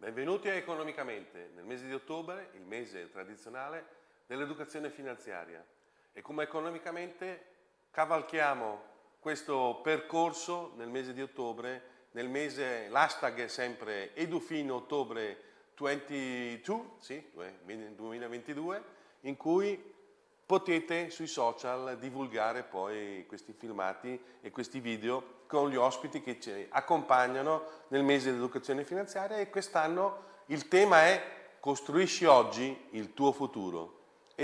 Benvenuti a Economicamente, nel mese di ottobre, il mese tradizionale dell'educazione finanziaria. E come Economicamente cavalchiamo questo percorso nel mese di ottobre, nel mese, l'hashtag è sempre edufino ottobre 22, sì, 2022, in cui potete sui social divulgare poi questi filmati e questi video con gli ospiti che ci accompagnano nel mese dell'educazione finanziaria e quest'anno il tema è costruisci oggi il tuo futuro.